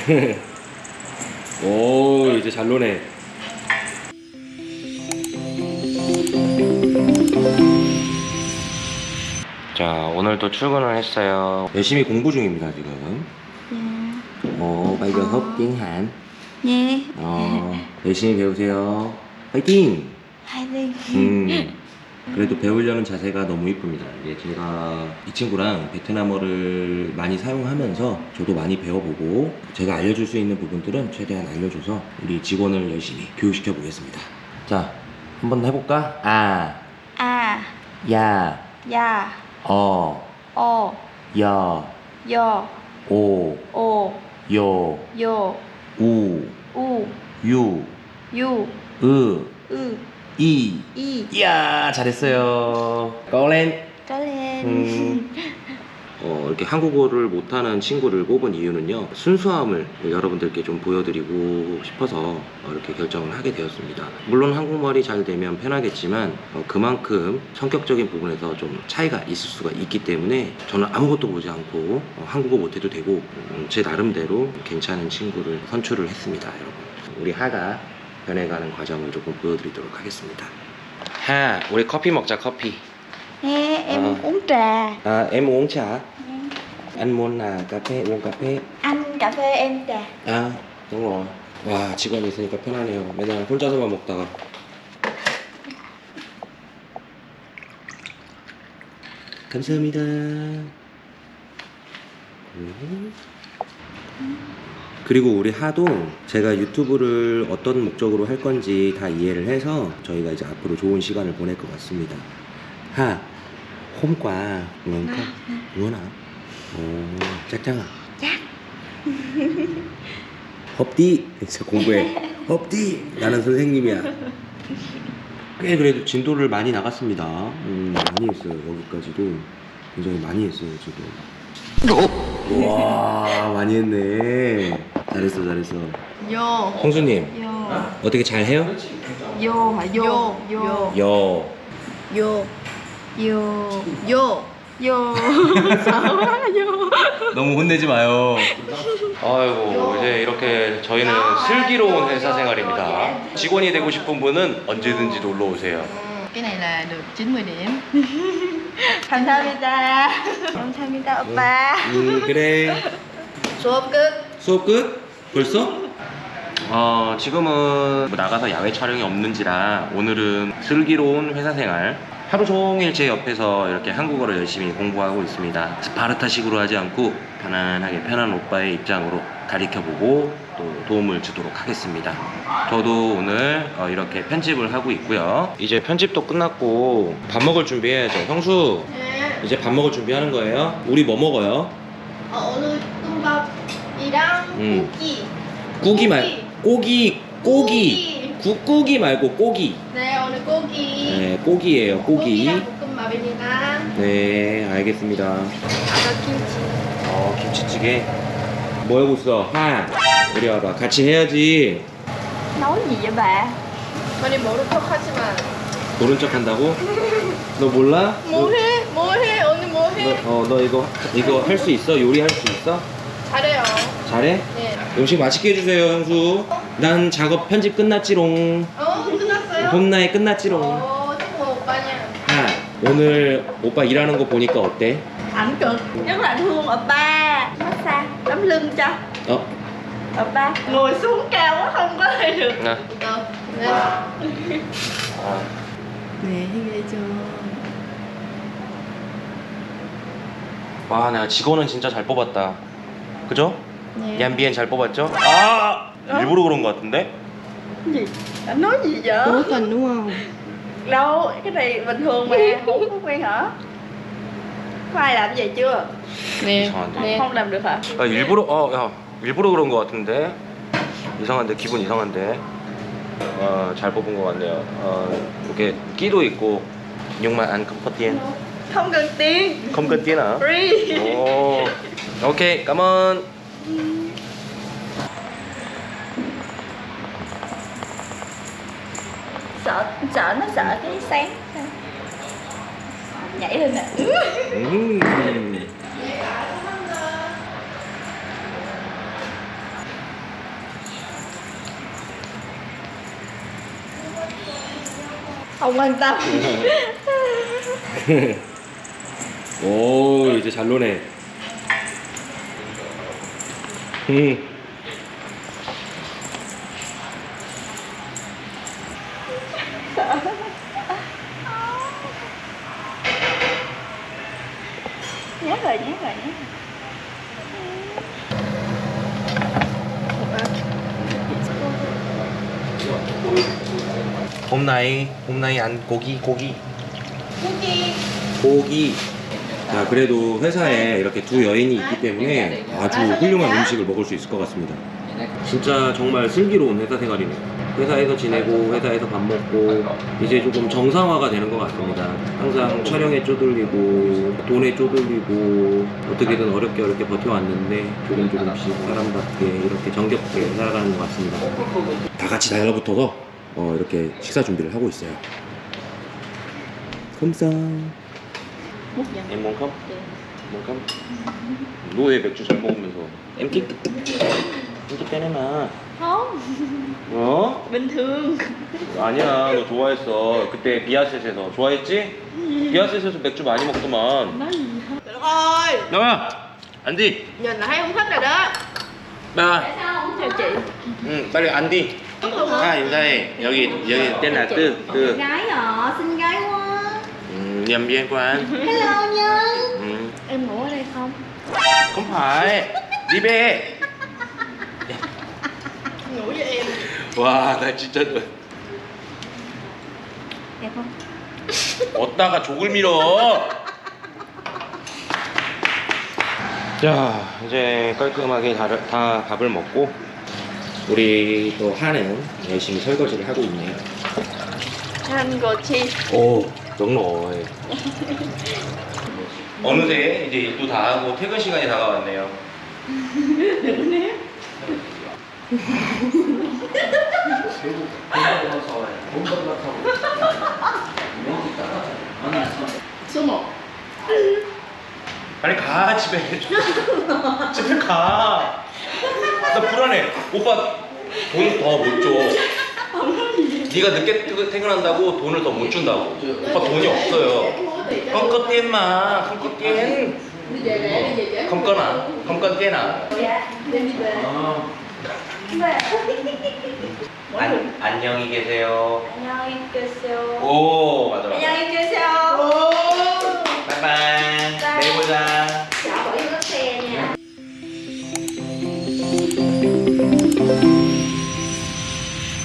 오 이제 잘 노네. 자 오늘도 출근을 했어요. 열심히 공부 중입니다 지금. 오 giờ học tiếng Hàn 예. 어, 열심히 배우세요. 파이팅! 화이팅. 음, 그래도 배우려는 자세가 너무 이쁩니다. 이게 제가 이 친구랑 베트남어를 많이 사용하면서 저도 많이 배워보고 제가 알려줄 수 있는 부분들은 최대한 알려줘서 우리 직원을 열심히 교육시켜 보겠습니다. 자, 한번 해볼까? 아, 아, 야, 야, 어, 어, 여, 여, 오, 오, 요, 요, 우, 우, 유, 유, 으, 으, 이. 이. 이야, 잘했어요. 꺼렌. Lên. 음, 어, 이렇게 한국어를 못하는 친구를 뽑은 이유는요 순수함을 여러분들께 좀 보여드리고 싶어서 어, 이렇게 결정을 하게 되었습니다 물론 한국말이 잘 되면 편하겠지만 어, 그만큼 성격적인 부분에서 좀 차이가 있을 수가 있기 때문에 저는 아무것도 보지 않고 어, 한국어 못해도 되고 음, 제 나름대로 괜찮은 친구를 선출을 했습니다 여러분 우리 하가 변해가는 과정을 조금 보여드리도록 하겠습니다 하 우리 커피 먹자 커피 Nè, em Ờ. uống trà. À, em uống trà. Anh muốn là cà phê, uống cà phê. Anh cà phê em trà. 아, đúng rồi. 와, 직원이 있으니까 편하네요. 맨날 혼자서만 먹다가. 감사합니다. 음. 그리고 우리 하도 제가 유튜브를 어떤 목적으로 할 건지 다 이해를 해서 저희가 이제 앞으로 좋은 시간을 보낼 것 같습니다. 하, không? Muốn hả? Ồ, chắc chắn à? Chắc. 헙디 진짜 공부해 헙디 나는 선생님이야 꽤 그래도 진도를 많이 나갔습니다 음, 많이 했어요 여기까지도 굉장히 많이 했어요 지금 와 많이 했네 잘했어 잘했어 Vô. 홍수님 Vô. 어떻게 잘해요? Vô. 여 Vô. Vô. Vô. Vô. Sợ quá. Vô. 너무 혼내지 마요 아이고 이제 이렇게 저희는 슬기로운 회사 생활입니다 직원이 되고 싶은 분은 언제든지 놀러 오세요 Cái này là được 90 điểm 감사합니다. 감사합니다, 오빠. 음 그래 수업 끝. 수업 끝? 벌써? 어, 지금은 뭐 나가서 야외 촬영이 없는지라 오늘은 슬기로운 회사 생활 하루 종일 제 옆에서 이렇게 한국어를 열심히 공부하고 있습니다. 스파르타식으로 하지 않고 편안하게 편한 오빠의 입장으로 가르쳐보고 또 도움을 주도록 하겠습니다. 저도 오늘 어, 이렇게 편집을 하고 있고요. 이제 편집도 끝났고 밥 먹을 준비해야죠. 형수, 이제 밥 먹을 준비하는 거예요. 우리 뭐 먹어요? 어, 오늘 뚱 밥이랑 음. 고기. 꾸기 말 꼬기. 꼬기 국고기. 말고 꼬기. 네 오늘 고기. 네 꼬기예요 꼬기. 고기랑 볶음밥입니다 네 알겠습니다. 아까 김치. 어 김치찌개. 뭐 하고 있어? 하 이리 와봐. 같이 해야지. gì vậy bà? 많이 모른 척 하지만. 모른 척 한다고? 너 몰라? 뭐해? 뭐해? 오늘 뭐해? 너, 어, 너 이거 이거 할 수 있어? 요리할 수 있어? 잘해? 네 음식 맛있게 해주세요 형수 난 작업 편집 끝났지롱 어? 끝났어요? 봄나에 끝났지롱 어 최고 오빠냐 하 오늘 오빠 일하는 거 보니까 어때? Ảnh cực. Rất là thương oppa. Massage. Đấm lưng cho. 어? Oppa. Ngồi xuống cao quá không có thể được. 나 어, 네 아. 네 와, 내가 직원은 진짜 잘 뽑았다. 그죠? 네 얀비엔 잘 뽑았죠? 아! 일부러 그런 것 같은데? Gì? Ảnh nói gì vậy? cố tình đúng không Đâu, cái này bình thường mà. Không có quen hả? Có ai làm vậy chưa? 네 이상한데? 네. Không làm được hả? 아, 일부러, 어, 야, 일부러 그런 것 같은데? 이상한데, 기분 이상한데? 어, 잘 뽑은 것 같네요. 어, 이렇게 끼도 있고. Không cần tiền. cần tiền hả? Free. Ồ, ok, cảm ơn. sợ sợ nó sợ cái sáng. Nhảy lên nè. Không quan tâm. Ôi 진짜 luôn 노네 음. Nhắc rồi, nhắc rồi, nhắc 홈나이 홈나이 안 고기 고기 Cookie 고기 자 그래도 회사에 이렇게 두 여인이 있기 때문에 아주 훌륭한 음식을 먹을 수 있을 것 같습니다. 진짜 정말 슬기로운 회사 생활이네요. 회사에서 지내고 회사에서 밥 먹고 이제 조금 정상화가 되는 것 같습니다. 항상 촬영에 쪼들리고 돈에 쪼들리고 어떻게든 어렵게 어렵게 버텨왔는데 조금 조금씩 사람답게 이렇게 정겹게 살아가는 것 같습니다. 다 같이 달라붙어서 어, 이렇게 식사 준비를 하고 있어요. 감상 Em muốn không? Muốn không? 너왜 맥주 잘 먹으면서 엠키 엠키 빼내마 Không, 어? bình thường 아니야 너 좋아했어 그때 비아셋에서 좋아했지? 비아셋에서 맥주 많이 먹더만 hả? Ơi 나와 안디 Nhìn là thấy không thích rồi đó 나 sao không theo chị? 응 빨리 안디 아 인사해 여기 여기 tên là tư tư Gái à, xinh gái quá 음, nhầm viên quan Hello Nhân ừ. Em ngủ ở đây không? không phải đi về Ngủ với em 와 나 진짜 Đẹp không? 어디다가 족을 밀어 자 이제 깔끔하게 다, 다 밥을 먹고 우리 또 하는 열심히 설거지를 하고 있네요 Anh rồi chi 오 정말 어느새 이제 일도 다 하고 퇴근 시간이 다가왔네요. Số 1 빨리 가 집에. 집에 가나 불안해. 오빠 돈 더 못줘 네가 늦게 퇴근- 퇴근한다고 돈을 더 못 준다고 오빠 돈이 없어요 tiền nào Dạ, em đi về 안, 안녕히 계세요 안녕히 계세요 오 맞아 맞아 kêu sao?